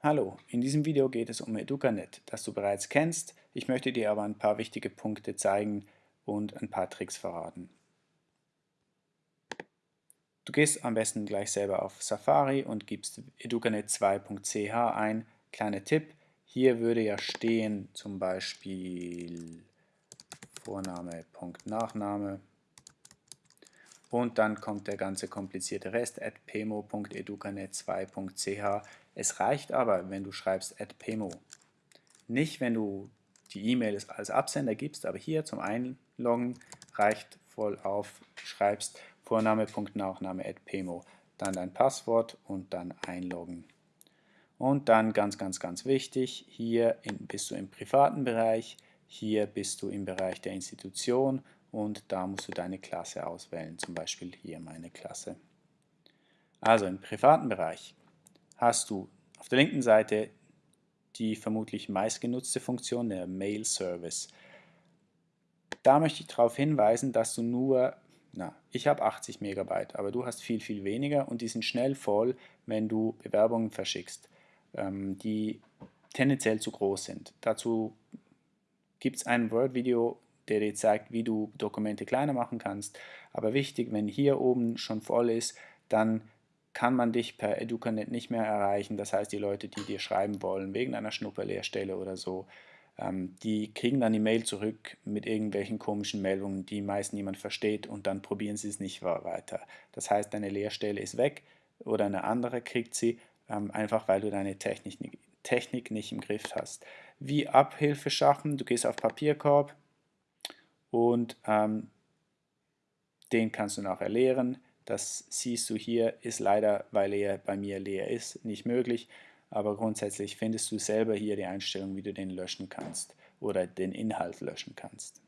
Hallo, in diesem Video geht es um Educanet, das du bereits kennst. Ich möchte dir aber ein paar wichtige Punkte zeigen und ein paar Tricks verraten. Du gehst am besten gleich selber auf Safari und gibst educanet2.ch ein. Kleiner Tipp, hier würde ja stehen zum Beispiel Vorname, Punkt, Nachname und dann kommt der ganze komplizierte Rest at pemo.educanet2.ch. Es reicht aber, wenn du schreibst at pemo. Nicht, wenn du die E-Mail als Absender gibst, aber hier zum Einloggen reicht voll auf, schreibst Vorname.nachname at pemo, dann dein Passwort und dann einloggen. Und dann ganz, ganz, ganz wichtig, hier in, bist du im privaten Bereich, hier bist du im Bereich der Institution und da musst du deine Klasse auswählen, zum Beispiel hier meine Klasse. Also im privaten Bereich hast du auf der linken Seite die vermutlich meistgenutzte Funktion, der Mail Service. Da möchte ich darauf hinweisen, dass du nur, na, ich habe 80 Megabyte, aber du hast viel, viel weniger und die sind schnell voll, wenn du Bewerbungen verschickst, ähm, die tendenziell zu groß sind. Dazu gibt es ein Word-Video, der dir zeigt, wie du Dokumente kleiner machen kannst. Aber wichtig, wenn hier oben schon voll ist, dann kann man dich per Educanet nicht mehr erreichen. Das heißt, die Leute, die dir schreiben wollen, wegen einer Schnupperlehrstelle oder so, ähm, die kriegen dann die Mail zurück mit irgendwelchen komischen Meldungen, die meist niemand versteht und dann probieren sie es nicht weiter. Das heißt, deine Lehrstelle ist weg oder eine andere kriegt sie, ähm, einfach weil du deine Technik, Technik nicht im Griff hast. Wie Abhilfe schaffen, du gehst auf Papierkorb, und ähm, den kannst du nachher leeren. Das siehst du hier, ist leider, weil er bei mir leer ist, nicht möglich. Aber grundsätzlich findest du selber hier die Einstellung, wie du den löschen kannst oder den Inhalt löschen kannst.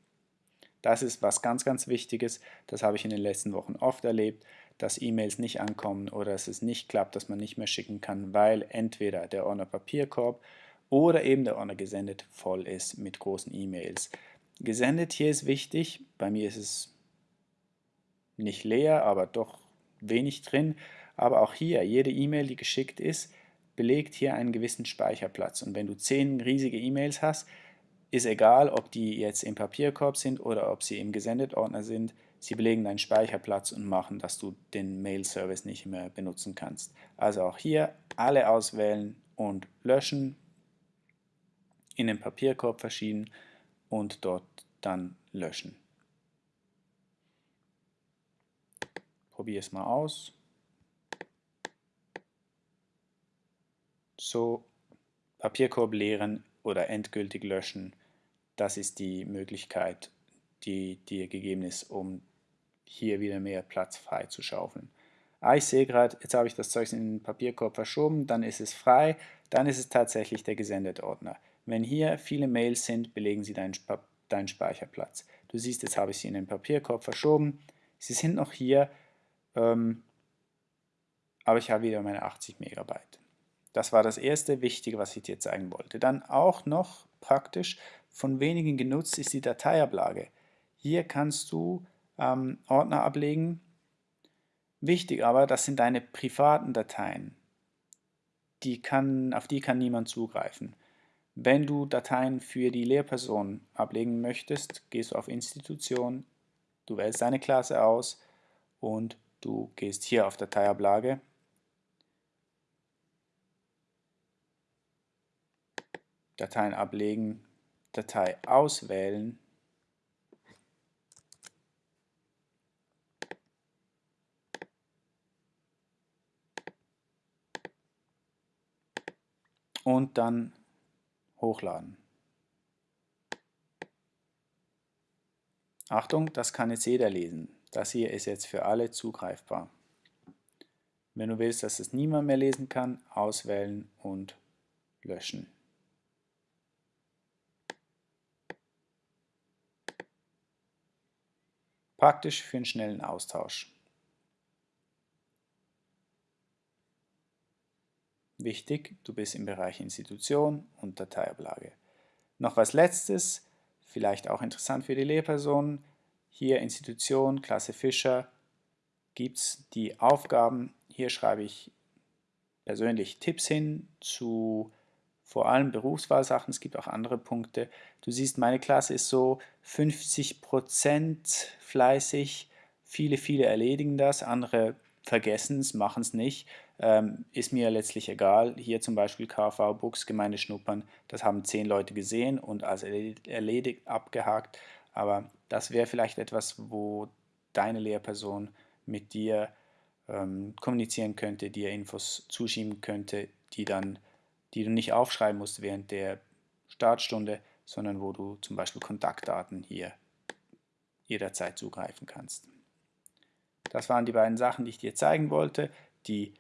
Das ist was ganz, ganz Wichtiges. Das habe ich in den letzten Wochen oft erlebt, dass E-Mails nicht ankommen oder dass es nicht klappt, dass man nicht mehr schicken kann, weil entweder der Ordner Papierkorb oder eben der Ordner gesendet voll ist mit großen E-Mails. Gesendet hier ist wichtig, bei mir ist es nicht leer, aber doch wenig drin. Aber auch hier, jede E-Mail, die geschickt ist, belegt hier einen gewissen Speicherplatz. Und wenn du zehn riesige E-Mails hast, ist egal, ob die jetzt im Papierkorb sind oder ob sie im Gesendet-Ordner sind, sie belegen deinen Speicherplatz und machen, dass du den Mail-Service nicht mehr benutzen kannst. Also auch hier alle auswählen und löschen, in den Papierkorb verschieben und dort dann löschen. Probiere es mal aus. So, Papierkorb leeren oder endgültig löschen, das ist die Möglichkeit, die dir gegeben ist, um hier wieder mehr Platz frei zu schaufeln. Ah, ich sehe gerade, jetzt habe ich das Zeug in den Papierkorb verschoben, dann ist es frei, dann ist es tatsächlich der Gesendet-Ordner. Wenn hier viele Mails sind, belegen sie deinen, deinen Speicherplatz. Du siehst, jetzt habe ich sie in den Papierkorb verschoben. Sie sind noch hier, ähm, aber ich habe wieder meine 80 Megabyte. Das war das erste Wichtige, was ich dir zeigen wollte. Dann auch noch praktisch von wenigen genutzt ist die Dateiablage. Hier kannst du ähm, Ordner ablegen. Wichtig aber, das sind deine privaten Dateien. Die kann, auf die kann niemand zugreifen. Wenn du Dateien für die Lehrperson ablegen möchtest, gehst du auf Institution, du wählst deine Klasse aus und du gehst hier auf Dateiablage. Dateien ablegen, Datei auswählen. Und dann hochladen. Achtung, das kann jetzt jeder lesen. Das hier ist jetzt für alle zugreifbar. Wenn du willst, dass es niemand mehr lesen kann, auswählen und löschen. Praktisch für einen schnellen Austausch. Wichtig, du bist im Bereich Institution und Dateiablage. Noch was letztes, vielleicht auch interessant für die Lehrpersonen. Hier Institution, Klasse Fischer, gibt es die Aufgaben. Hier schreibe ich persönlich Tipps hin zu vor allem Berufswahlsachen. Es gibt auch andere Punkte. Du siehst, meine Klasse ist so 50% fleißig. Viele, viele erledigen das, andere vergessen es, machen es nicht. Ähm, ist mir letztlich egal. Hier zum Beispiel KV Books, Gemeinde Schnuppern, das haben zehn Leute gesehen und als erledigt abgehakt. Aber das wäre vielleicht etwas, wo deine Lehrperson mit dir ähm, kommunizieren könnte, dir Infos zuschieben könnte, die dann, die du nicht aufschreiben musst während der Startstunde, sondern wo du zum Beispiel Kontaktdaten hier jederzeit zugreifen kannst. Das waren die beiden Sachen, die ich dir zeigen wollte. Die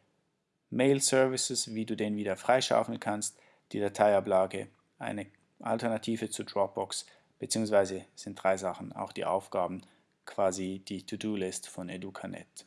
Mail Services, wie du den wieder freischaufeln kannst, die Dateiablage, eine Alternative zu Dropbox, beziehungsweise sind drei Sachen, auch die Aufgaben, quasi die To-Do-List von Educanet.